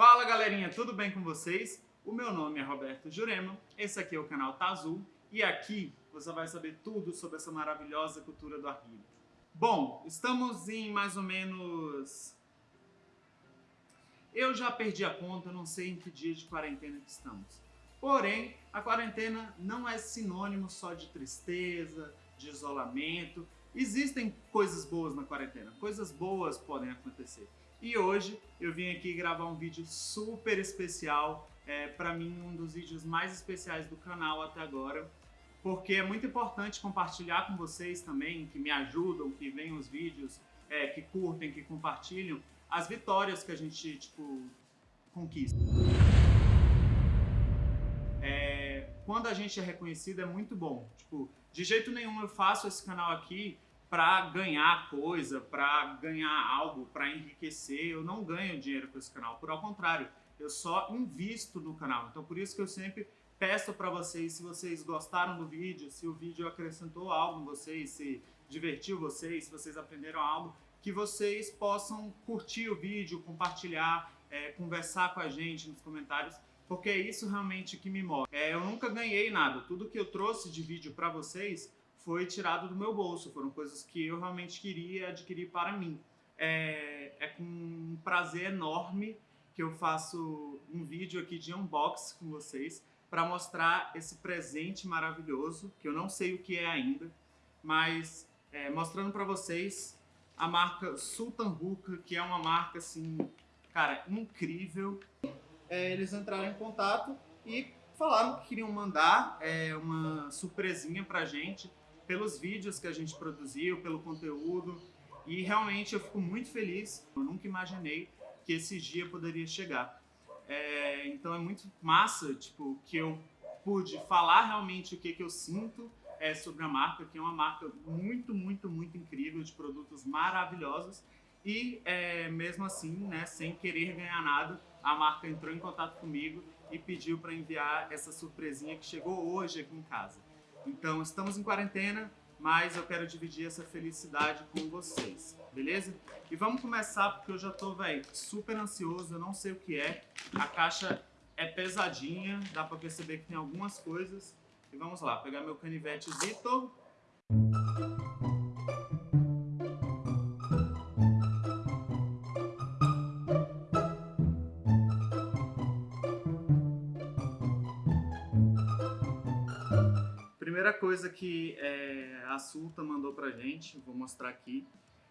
Fala galerinha, tudo bem com vocês? O meu nome é Roberto Jurema, esse aqui é o canal Tá Azul e aqui você vai saber tudo sobre essa maravilhosa cultura do arguilho. Bom, estamos em mais ou menos... Eu já perdi a conta, não sei em que dia de quarentena que estamos. Porém, a quarentena não é sinônimo só de tristeza, de isolamento. Existem coisas boas na quarentena, coisas boas podem acontecer. E hoje eu vim aqui gravar um vídeo super especial, é, para mim um dos vídeos mais especiais do canal até agora, porque é muito importante compartilhar com vocês também, que me ajudam, que veem os vídeos, é, que curtem, que compartilham, as vitórias que a gente, tipo, conquista. É, quando a gente é reconhecido é muito bom. Tipo, de jeito nenhum eu faço esse canal aqui para ganhar coisa, para ganhar algo, para enriquecer. Eu não ganho dinheiro com esse canal, por ao contrário, eu só invisto no canal. Então por isso que eu sempre peço para vocês, se vocês gostaram do vídeo, se o vídeo acrescentou algo em vocês, se divertiu vocês, se vocês aprenderam algo, que vocês possam curtir o vídeo, compartilhar, é, conversar com a gente nos comentários, porque é isso realmente que me move. É, eu nunca ganhei nada, tudo que eu trouxe de vídeo para vocês foi tirado do meu bolso, foram coisas que eu realmente queria adquirir para mim. É, é com um prazer enorme que eu faço um vídeo aqui de unboxing com vocês para mostrar esse presente maravilhoso, que eu não sei o que é ainda, mas é, mostrando para vocês a marca Sultan Hookah, que é uma marca assim, cara, incrível. É, eles entraram em contato e falaram que queriam mandar é, uma surpresinha pra gente pelos vídeos que a gente produziu, pelo conteúdo. E realmente eu fico muito feliz. Eu nunca imaginei que esse dia poderia chegar. É, então é muito massa, tipo, que eu pude falar realmente o que, que eu sinto é, sobre a marca, que é uma marca muito, muito, muito incrível, de produtos maravilhosos. E é, mesmo assim, né, sem querer ganhar nada, a marca entrou em contato comigo e pediu para enviar essa surpresinha que chegou hoje aqui em casa. Então, estamos em quarentena, mas eu quero dividir essa felicidade com vocês, beleza? E vamos começar porque eu já tô, velho, super ansioso, eu não sei o que é. A caixa é pesadinha, dá pra perceber que tem algumas coisas. E vamos lá, pegar meu canivete Zito. Coisa que é, a Sulta mandou pra gente, vou mostrar aqui,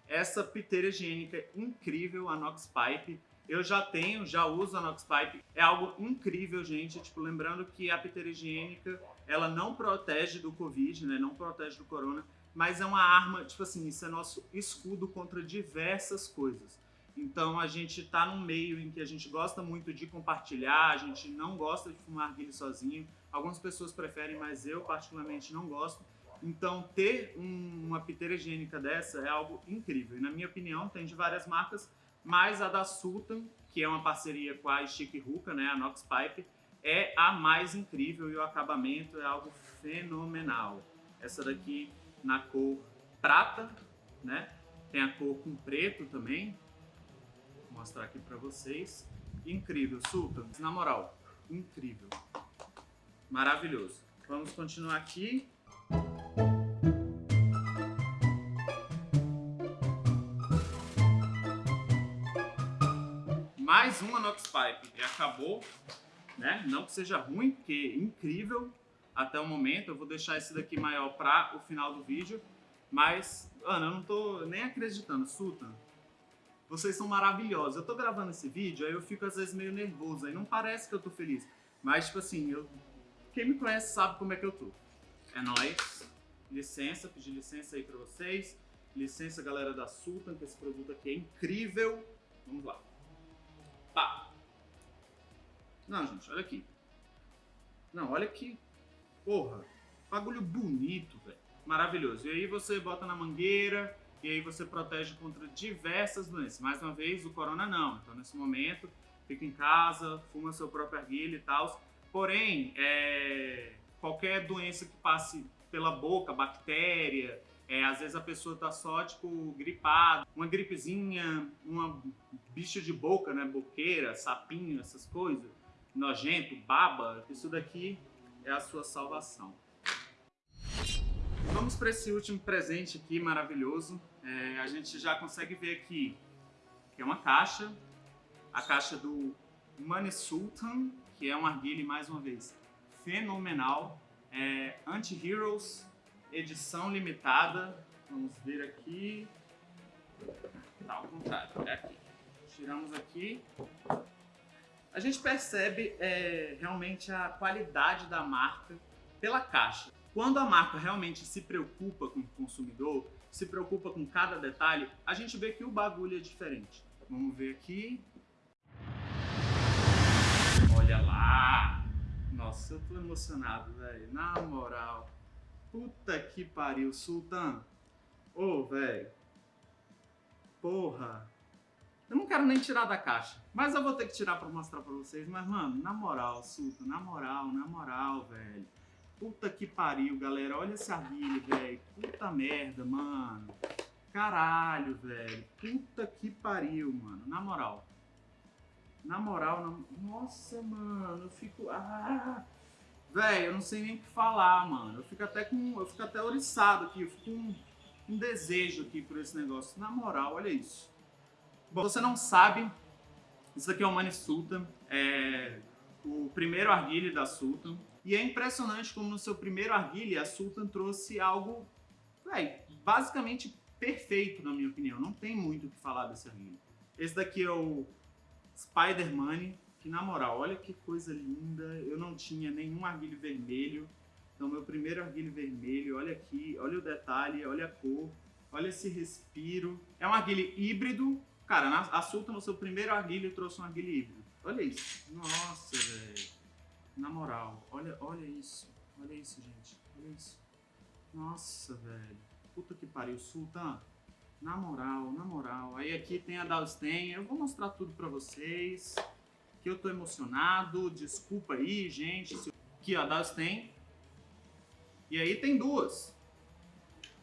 essa piteira higiênica incrível, a Nox Pipe. Eu já tenho, já uso a Nox Pipe. É algo incrível, gente. Tipo, lembrando que a piteira higiênica, ela não protege do Covid, né? Não protege do corona, mas é uma arma, tipo assim, isso é nosso escudo contra diversas coisas. Então a gente está num meio em que a gente gosta muito de compartilhar, a gente não gosta de fumar guilho sozinho. Algumas pessoas preferem, mas eu particularmente não gosto. Então ter um, uma piteira higiênica dessa é algo incrível. E na minha opinião tem de várias marcas, mas a da Sultan, que é uma parceria com a Chic Hookah, né, a Nox Pipe, é a mais incrível e o acabamento é algo fenomenal. Essa daqui na cor prata, né? Tem a cor com preto também, mostrar aqui pra vocês. Incrível, Sultan. Na moral, incrível. Maravilhoso. Vamos continuar aqui. Mais uma Nox Pipe. E acabou, né? Não que seja ruim, porque é incrível até o momento. Eu vou deixar esse daqui maior para o final do vídeo. Mas, Ana, eu não tô nem acreditando. Sultan, vocês são maravilhosos. Eu tô gravando esse vídeo, aí eu fico às vezes meio nervoso, aí não parece que eu tô feliz. Mas, tipo assim, eu... quem me conhece sabe como é que eu tô. É nóis. Licença, pedir licença aí pra vocês. Licença, galera da Sultan, que esse produto aqui é incrível. Vamos lá. Pá. Não, gente, olha aqui. Não, olha aqui. Porra, bagulho bonito, velho. Maravilhoso. E aí você bota na mangueira, e aí você protege contra diversas doenças. Mais uma vez, o corona não. Então, nesse momento, fica em casa, fuma seu próprio arguilho e tal. Porém, é, qualquer doença que passe pela boca, bactéria, é, às vezes a pessoa tá só, tipo, gripada, uma gripezinha, uma bicho de boca, né? Boqueira, sapinho, essas coisas, nojento, baba, isso daqui é a sua salvação. Vamos para esse último presente aqui maravilhoso. É, a gente já consegue ver aqui que é uma caixa, a caixa do Money Sultan, que é um arguile, mais uma vez, fenomenal. É, Anti-Heroes, edição limitada. Vamos ver aqui. Tá ao contrário, é aqui. Tiramos aqui. A gente percebe é, realmente a qualidade da marca pela caixa. Quando a marca realmente se preocupa com o consumidor, se preocupa com cada detalhe, a gente vê que o bagulho é diferente. Vamos ver aqui. Olha lá! Nossa, eu tô emocionado, velho. Na moral. Puta que pariu, Sultan. Ô, oh, velho. Porra. Eu não quero nem tirar da caixa. Mas eu vou ter que tirar pra mostrar pra vocês. Mas, mano, na moral, Sultan. Na moral, na moral, velho. Puta que pariu, galera. Olha esse arguilho, velho. Puta merda, mano. Caralho, velho. Puta que pariu, mano. Na moral. Na moral, na... nossa, mano. Eu fico. Ah! Velho, eu não sei nem o que falar, mano. Eu fico até com. Eu fico até oriçado aqui. Eu fico com um, um desejo aqui por esse negócio. Na moral, olha isso. Bom, você não sabe. Isso aqui é o Mani Sultan. É o primeiro arguilho da Sultan. E é impressionante como no seu primeiro arguilho a Sultan trouxe algo, véio, basicamente perfeito, na minha opinião. Não tem muito o que falar desse arguilho. Esse daqui é o Spider-Man, que na moral, olha que coisa linda. Eu não tinha nenhum arguilho vermelho. Então, meu primeiro arguilho vermelho, olha aqui, olha o detalhe, olha a cor, olha esse respiro. É um arguilho híbrido. Cara, a Sultan, no seu primeiro arguilho, trouxe um arguilho híbrido. Olha isso. Nossa, velho. Na moral, olha, olha isso. Olha isso, gente. Olha isso. Nossa, velho. Puta que pariu. Sultan, na moral, na moral. Aí aqui tem a Dalstein. Eu vou mostrar tudo pra vocês. Que eu tô emocionado. Desculpa aí, gente. Aqui, ó, a Dalstein. E aí tem duas.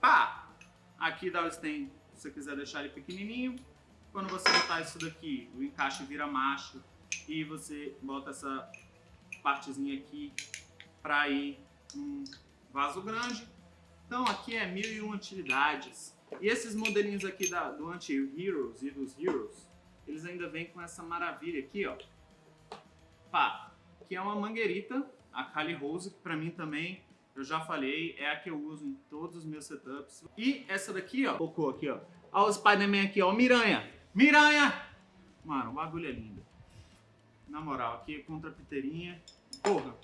Pá! Aqui Dalstein, se você quiser deixar ele pequenininho. Quando você botar isso daqui, o encaixe vira macho. E você bota essa partezinha aqui para ir um vaso grande. Então aqui é mil e uma utilidades. E esses modelinhos aqui da, do Anti-Heroes e dos Heroes, eles ainda vêm com essa maravilha aqui, ó. Pá, que é uma mangueirita, a Kali Rose, que pra mim também, eu já falei, é a que eu uso em todos os meus setups. E essa daqui, ó, focou aqui, ó. Olha o Spider-Man aqui, ó, Miranha. Miranha! Mano, o bagulho é lindo. Na moral, aqui é contra a piteirinha. Porra.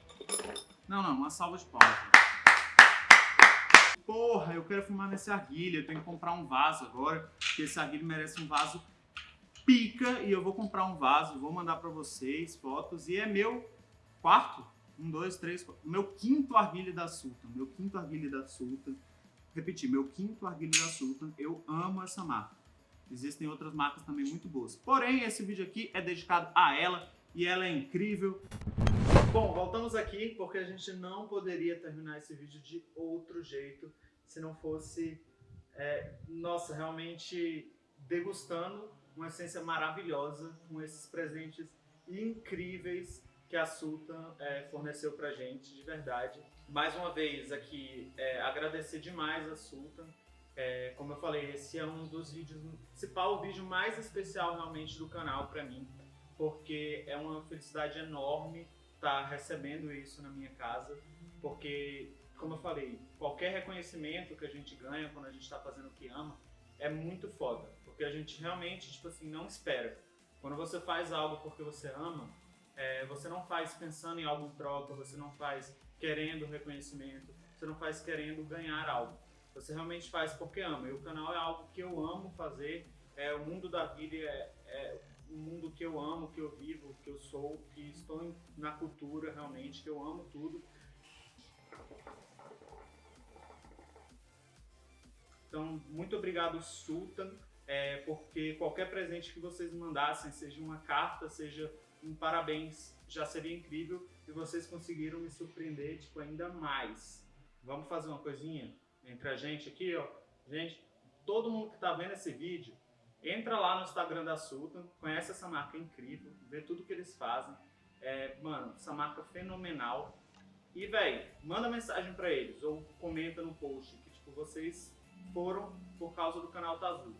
Não, não, uma salva de palmas. Porra, eu quero filmar nesse arguilho. Eu tenho que comprar um vaso agora. Porque esse arguilho merece um vaso pica. E eu vou comprar um vaso, vou mandar pra vocês fotos. E é meu quarto. Um, dois, três, quatro. Meu quinto arguilho da Sultan. Meu quinto arguilho da Sultan. Repetir, meu quinto arguilho da Sultan. Eu amo essa marca. Existem outras marcas também muito boas. Porém, esse vídeo aqui é dedicado a ela e ela é incrível. Bom, voltamos aqui porque a gente não poderia terminar esse vídeo de outro jeito se não fosse, é, nossa, realmente degustando uma essência maravilhosa com esses presentes incríveis que a Sultan é, forneceu pra gente, de verdade. Mais uma vez aqui, é, agradecer demais a Sultan. É, como eu falei, esse é um dos vídeos, principal vídeo mais especial realmente do canal pra mim, porque é uma felicidade enorme estar tá recebendo isso na minha casa, porque, como eu falei, qualquer reconhecimento que a gente ganha quando a gente está fazendo o que ama é muito foda, porque a gente realmente, tipo assim, não espera. Quando você faz algo porque você ama, é, você não faz pensando em algo em troca, você não faz querendo reconhecimento, você não faz querendo ganhar algo. Você realmente faz porque ama. E o canal é algo que eu amo fazer, é, o mundo da vida é, é um mundo que eu amo, que eu vivo, que eu sou, que estou na cultura realmente, que eu amo tudo. Então, muito obrigado, Sultan, é, porque qualquer presente que vocês mandassem, seja uma carta, seja um parabéns, já seria incrível e vocês conseguiram me surpreender tipo, ainda mais. Vamos fazer uma coisinha entre a gente aqui, ó. Gente, todo mundo que está vendo esse vídeo, Entra lá no Instagram da Sultan, conhece essa marca incrível, vê tudo que eles fazem. É, mano, essa marca fenomenal. E, velho, manda mensagem pra eles ou comenta no post que, tipo, vocês foram por causa do canal Tazul.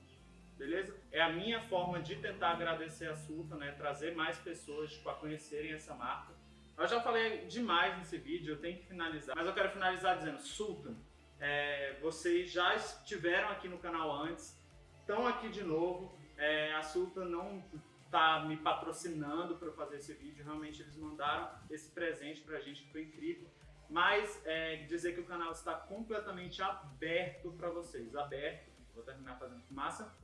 Beleza? É a minha forma de tentar agradecer a Sultan, né? Trazer mais pessoas, tipo, a conhecerem essa marca. Eu já falei demais nesse vídeo, eu tenho que finalizar. Mas eu quero finalizar dizendo, Sultan, é, vocês já estiveram aqui no canal antes, estão aqui de novo. É, a Sultan não tá me patrocinando para fazer esse vídeo, realmente eles mandaram esse presente pra gente, que foi incrível. Mas é, dizer que o canal está completamente aberto para vocês, aberto. Vou terminar fazendo fumaça.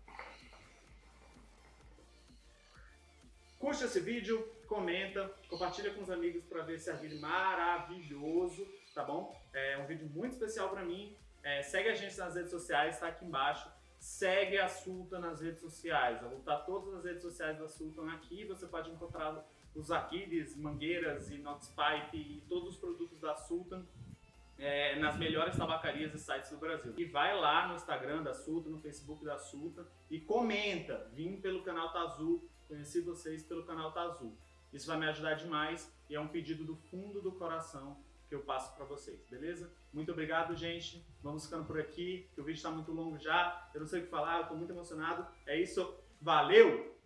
Curte esse vídeo, comenta, compartilha com os amigos para ver esse vídeo maravilhoso, tá bom? É um vídeo muito especial para mim. É, segue a gente nas redes sociais, está aqui embaixo. Segue a Sultan nas redes sociais. Eu vou botar todas as redes sociais da Sultan aqui. Você pode encontrar os Aquiles, mangueiras, inox pipe e todos os produtos da Sultan é, nas melhores tabacarias e sites do Brasil. E vai lá no Instagram da Sultan, no Facebook da Sultan e comenta. Vim pelo canal Tazul, conheci vocês pelo canal Tazul. Isso vai me ajudar demais e é um pedido do fundo do coração que eu passo para vocês, beleza? Muito obrigado, gente. Vamos ficando por aqui, que o vídeo está muito longo já. Eu não sei o que falar, eu estou muito emocionado. É isso, valeu!